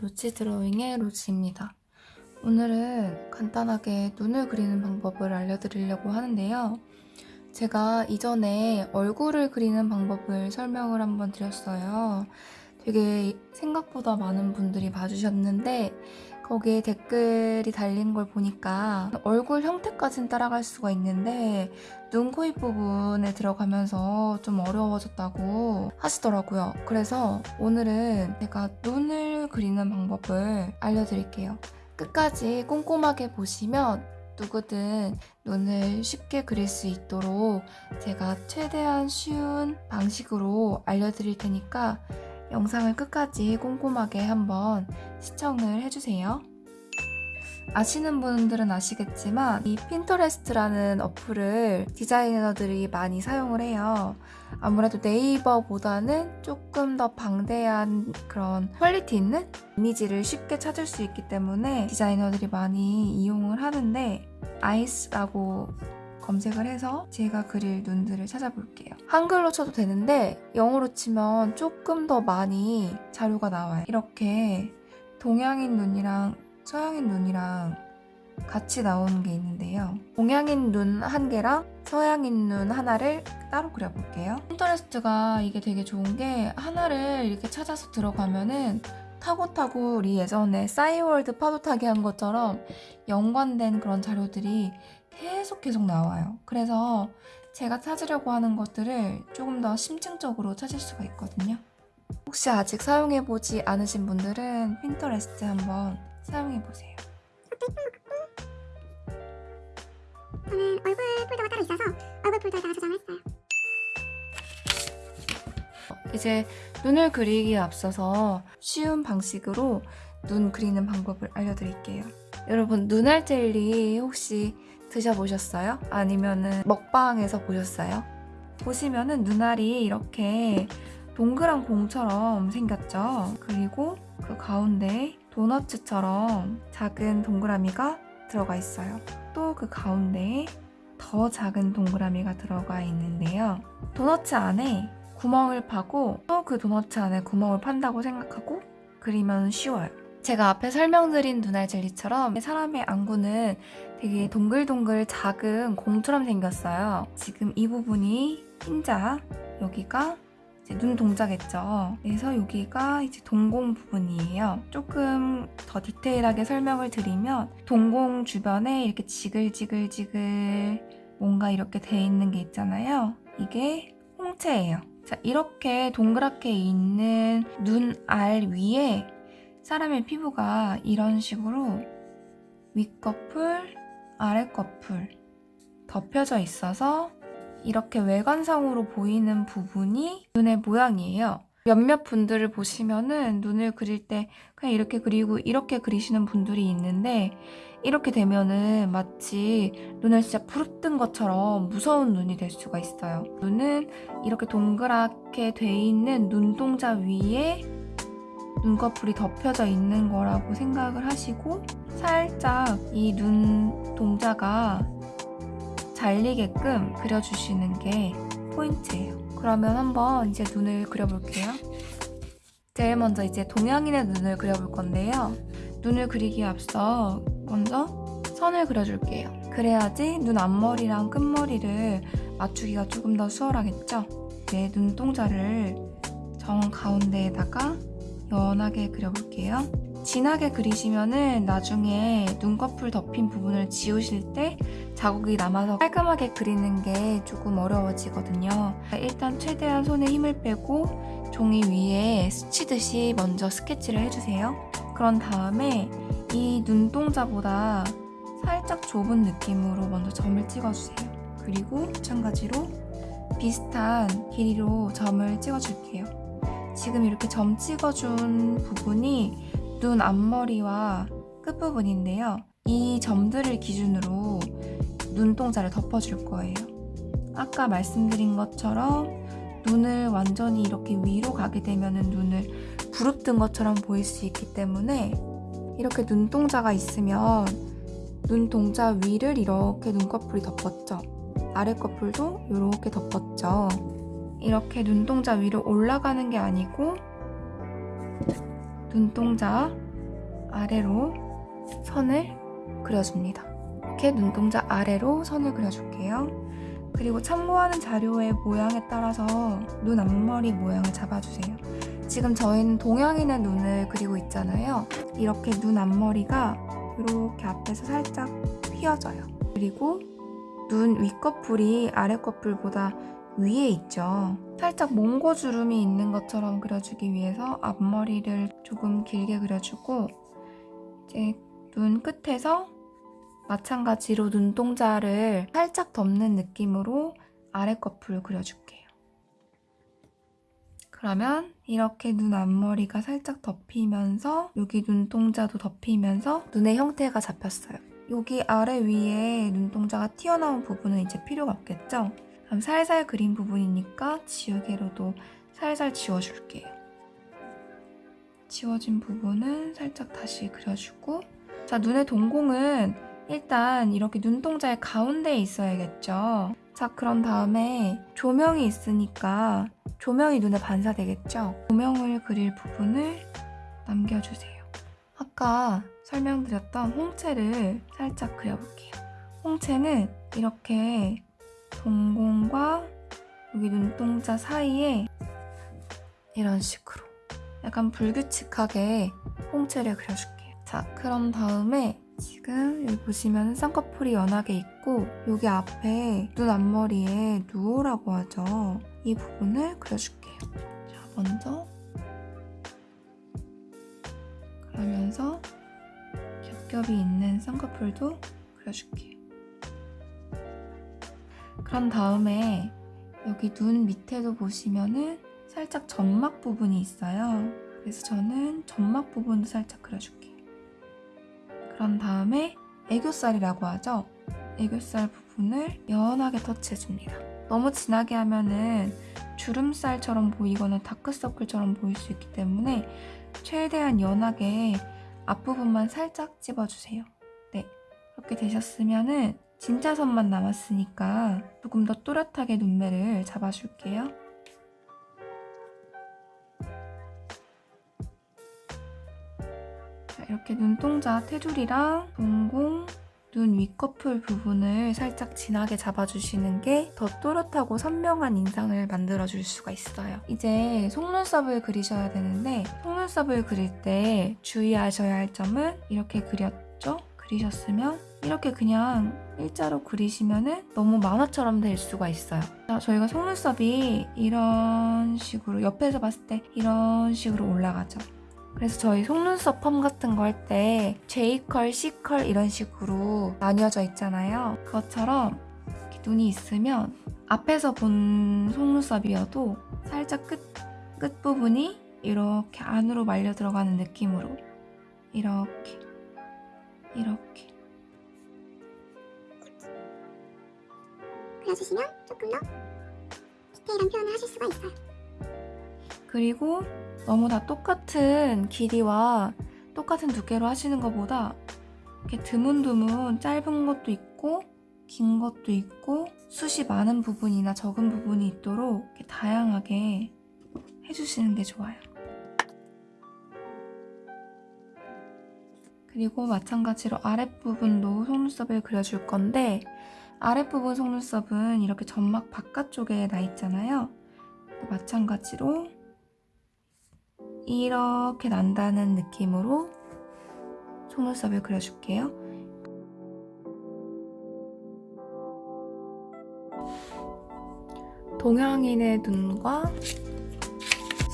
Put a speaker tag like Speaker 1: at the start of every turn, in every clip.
Speaker 1: 로치 드로잉의 로치입니다. 오늘은 간단하게 눈을 그리는 방법을 알려드리려고 하는데요. 제가 이전에 얼굴을 그리는 방법을 설명을 한번 드렸어요. 되게 생각보다 많은 분들이 봐주셨는데 거기에 댓글이 달린 걸 보니까 얼굴 형태까지는 따라갈 수가 있는데 눈, 코, 입 부분에 들어가면서 좀 어려워졌다고 하시더라고요. 그래서 오늘은 제가 눈을 그리는 방법을 알려드릴게요. 끝까지 꼼꼼하게 보시면 누구든 눈을 쉽게 그릴 수 있도록 제가 최대한 쉬운 방식으로 알려드릴 테니까 영상을 끝까지 꼼꼼하게 한번 시청을 해주세요. 아시는 분들은 아시겠지만 이 핀터레스트라는 어플을 디자이너들이 많이 사용을 해요. 아무래도 네이버보다는 조금 더 방대한 그런 퀄리티 있는 이미지를 쉽게 찾을 수 있기 때문에 디자이너들이 많이 이용을 하는데 아이스라고 검색을 해서 제가 그릴 눈들을 찾아볼게요. 한글로 쳐도 되는데 영어로 치면 조금 더 많이 자료가 나와요. 이렇게 동양인 눈이랑 서양인 눈이랑 같이 나오는 게 있는데요. 동양인 눈 한 개랑 서양인 눈 하나를 따로 그려볼게요. 핀터레스트가 이게 되게 좋은 게 하나를 이렇게 찾아서 들어가면은 타고타고 우리 예전에 싸이월드 파도 타기 한 것처럼 연관된 그런 자료들이 계속 계속 나와요. 그래서 제가 찾으려고 하는 것들을 조금 더 심층적으로 찾을 수가 있거든요. 혹시 아직 사용해보지 않으신 분들은 핀터레스트 한번 사용해보세요.
Speaker 2: 저는 얼굴 폴더가 따로 있어서 얼굴 폴더에다가 저장을 했어요.
Speaker 1: 이제 눈을 그리기에 앞서서 쉬운 방식으로 눈 그리는 방법을 알려드릴게요. 여러분 눈알 젤리 혹시 드셔보셨어요? 아니면은 먹방에서 보셨어요? 보시면은 눈알이 이렇게 동그란 공처럼 생겼죠? 그리고 그 가운데 도너츠처럼 작은 동그라미가 들어가 있어요. 또 그 가운데에 더 작은 동그라미가 들어가 있는데요. 도너츠 안에 구멍을 파고 또 그 도너츠 안에 구멍을 판다고 생각하고 그리면 쉬워요. 제가 앞에 설명드린 눈알 젤리처럼 사람의 안구는 되게 동글동글 작은 공처럼 생겼어요. 지금 이 부분이 흰자, 여기가 눈 동자겠죠. 그래서 여기가 이제 동공 부분이에요. 조금 더 디테일하게 설명을 드리면 동공 주변에 이렇게 지글지글지글 뭔가 이렇게 돼 있는 게 있잖아요. 이게 홍채예요. 자, 이렇게 동그랗게 있는 눈 알 위에 사람의 피부가 이런 식으로 윗꺼풀, 아랫꺼풀 덮여져 있어서 이렇게 외관상으로 보이는 부분이 눈의 모양이에요. 몇몇 분들을 보시면은 눈을 그릴 때 그냥 이렇게 그리고 이렇게 그리시는 분들이 있는데 이렇게 되면은 마치 눈을 진짜 부릅뜬 것처럼 무서운 눈이 될 수가 있어요. 눈은 이렇게 동그랗게 돼 있는 눈동자 위에 눈꺼풀이 덮여져 있는 거라고 생각을 하시고 살짝 이 눈 동자가 잘리게끔 그려주시는 게 포인트예요. 그러면 한번 이제 눈을 그려볼게요. 제일 먼저 이제 동양인의 눈을 그려볼 건데요. 눈을 그리기에 앞서 먼저 선을 그려줄게요. 그래야지 눈 앞머리랑 끝머리를 맞추기가 조금 더 수월하겠죠? 이제 눈동자를 정 가운데에다가 연하게 그려볼게요. 진하게 그리시면은 나중에 눈꺼풀 덮인 부분을 지우실 때 자국이 남아서 깔끔하게 그리는 게 조금 어려워지거든요. 일단 최대한 손에 힘을 빼고 종이 위에 스치듯이 먼저 스케치를 해주세요. 그런 다음에 이 눈동자보다 살짝 좁은 느낌으로 먼저 점을 찍어주세요. 그리고 마찬가지로 비슷한 길이로 점을 찍어줄게요. 지금 이렇게 점 찍어준 부분이 눈 앞머리와 끝부분인데요. 이 점들을 기준으로 눈동자를 덮어줄 거예요. 아까 말씀드린 것처럼 눈을 완전히 이렇게 위로 가게 되면 눈을 부릅뜬 것처럼 보일 수 있기 때문에 이렇게 눈동자가 있으면 눈동자 위를 이렇게 눈꺼풀이 덮었죠. 아랫꺼풀도 이렇게 덮었죠. 이렇게 눈동자 위로 올라가는 게 아니고 눈동자 아래로 선을 그려줍니다. 이렇게 눈동자 아래로 선을 그려줄게요. 그리고 참고하는 자료의 모양에 따라서 눈 앞머리 모양을 잡아주세요. 지금 저희는 동양인의 눈을 그리고 있잖아요. 이렇게 눈 앞머리가 이렇게 앞에서 살짝 휘어져요. 그리고 눈 윗꺼풀이 아랫꺼풀보다 위에 있죠. 살짝 몽고주름이 있는 것처럼 그려주기 위해서 앞머리를 조금 길게 그려주고 이제 눈 끝에서 마찬가지로 눈동자를 살짝 덮는 느낌으로 아랫꺼풀 그려줄게요. 그러면 이렇게 눈 앞머리가 살짝 덮이면서 여기 눈동자도 덮이면서 눈의 형태가 잡혔어요. 여기 아래 위에 눈동자가 튀어나온 부분은 이제 필요가 없겠죠? 그럼 살살 그린 부분이니까 지우개로도 살살 지워줄게요. 지워진 부분은 살짝 다시 그려주고 자 눈의 동공은 일단 이렇게 눈동자의 가운데에 있어야겠죠. 자 그런 다음에 조명이 있으니까 조명이 눈에 반사되겠죠. 조명을 그릴 부분을 남겨주세요. 아까 설명드렸던 홍채를 살짝 그려볼게요. 홍채는 이렇게 동공과 여기 눈동자 사이에 이런 식으로 약간 불규칙하게 홍채를 그려줄게요. 자, 그런 다음에 지금 여기 보시면 쌍꺼풀이 연하게 있고 여기 앞에 눈 앞머리에 누오라고 하죠. 이 부분을 그려줄게요. 자, 먼저 그러면서 겹겹이 있는 쌍꺼풀도 그려줄게요. 그런 다음에 여기 눈 밑에도 보시면은 살짝 점막 부분이 있어요. 그래서 저는 점막 부분도 살짝 그려줄게요. 그런 다음에 애교살이라고 하죠. 애교살 부분을 연하게 터치해줍니다. 너무 진하게 하면은 주름살처럼 보이거나 다크서클처럼 보일 수 있기 때문에 최대한 연하게 앞부분만 살짝 찝어주세요. 네, 그렇게 되셨으면은 진짜 선만 남았으니까 조금 더 또렷하게 눈매를 잡아줄게요. 자, 이렇게 눈동자 테두리랑 동공, 눈 윗꺼풀 부분을 살짝 진하게 잡아주시는 게 더 또렷하고 선명한 인상을 만들어줄 수가 있어요. 이제 속눈썹을 그리셔야 되는데 속눈썹을 그릴 때 주의하셔야 할 점은 이렇게 그렸죠? 그리셨으면 이렇게 그냥 일자로 그리시면은 너무 만화처럼 될 수가 있어요. 자, 저희가 속눈썹이 이런 식으로 옆에서 봤을 때 이런 식으로 올라가죠. 그래서 저희 속눈썹 펌 같은 거 할 때 J컬, C컬 이런 식으로 나뉘어져 있잖아요. 그것처럼 눈이 있으면 앞에서 본 속눈썹이어도 살짝 끝, 끝부분이 이렇게 안으로 말려 들어가는 느낌으로 이렇게 이렇게
Speaker 2: 그려주시면 조금 더 디테일한 표현을 하실 수가 있어요.
Speaker 1: 그리고 너무 다 똑같은 길이와 똑같은 두께로 하시는 것보다 이렇게 드문드문 짧은 것도 있고 긴 것도 있고 숱이 많은 부분이나 적은 부분이 있도록 다양하게 해주시는 게 좋아요. 그리고 마찬가지로 아랫부분도 속눈썹을 그려줄 건데 아랫부분 속눈썹은 이렇게 점막 바깥쪽에 나 있잖아요. 마찬가지로 이렇게 난다는 느낌으로 속눈썹을 그려줄게요. 동양인의 눈과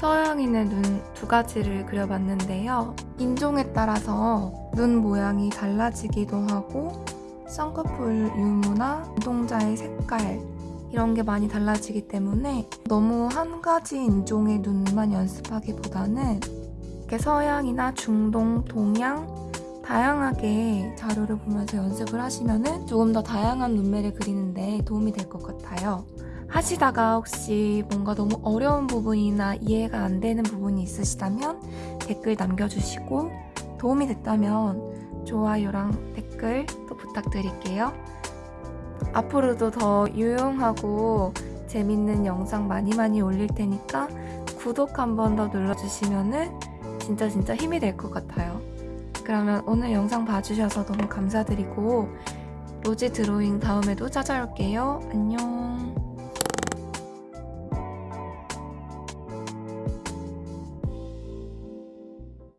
Speaker 1: 서양인의 눈 두 가지를 그려봤는데요. 인종에 따라서 눈 모양이 달라지기도 하고 쌍꺼풀 유무나 눈동자의 색깔 이런 게 많이 달라지기 때문에 너무 한 가지 인종의 눈만 연습하기보다는 이렇게 서양이나 중동, 동양 다양하게 자료를 보면서 연습을 하시면은 조금 더 다양한 눈매를 그리는데 도움이 될 것 같아요. 하시다가 혹시 뭔가 너무 어려운 부분이나 이해가 안 되는 부분이 있으시다면 댓글 남겨주시고 도움이 됐다면 좋아요랑 댓글 또 부탁드릴게요. 앞으로도 더 유용하고 재밌는 영상 많이 많이 올릴 테니까 구독 한 번 더 눌러주시면은 진짜 진짜 힘이 될 것 같아요. 그러면 오늘 영상 봐주셔서 너무 감사드리고 로지 드로잉 다음에도 찾아올게요. 안녕.